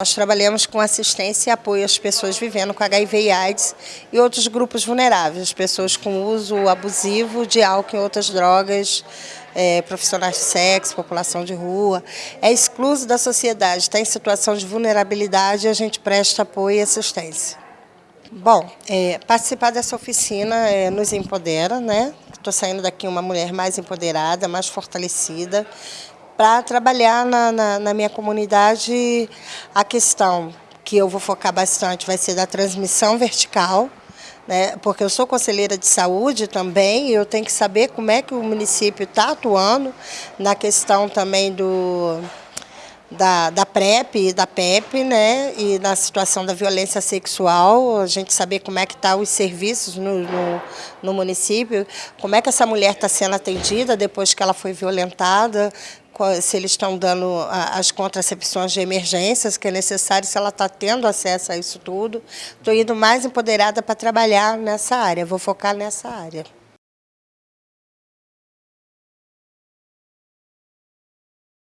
Nós trabalhamos com assistência e apoio às pessoas vivendo com HIV e AIDS e outros grupos vulneráveis, pessoas com uso abusivo de álcool e outras drogas, é, profissionais de sexo, população de rua. É excluso da sociedade, está em situação de vulnerabilidade e a gente presta apoio e assistência. Bom, é, participar dessa oficina é, nos empodera, né? Estou saindo daqui uma mulher mais empoderada, mais fortalecida, para trabalhar na, na, na minha comunidade a questão que eu vou focar bastante vai ser da transmissão vertical, né, porque eu sou conselheira de saúde também e eu tenho que saber como é que o município está atuando na questão também do, da, da PrEP e da PEP, né, e na situação da violência sexual, a gente saber como é que estão tá os serviços no, no, no município, como é que essa mulher está sendo atendida depois que ela foi violentada, se eles estão dando as contracepções de emergências que é necessário, se ela está tendo acesso a isso tudo. Estou indo mais empoderada para trabalhar nessa área, vou focar nessa área.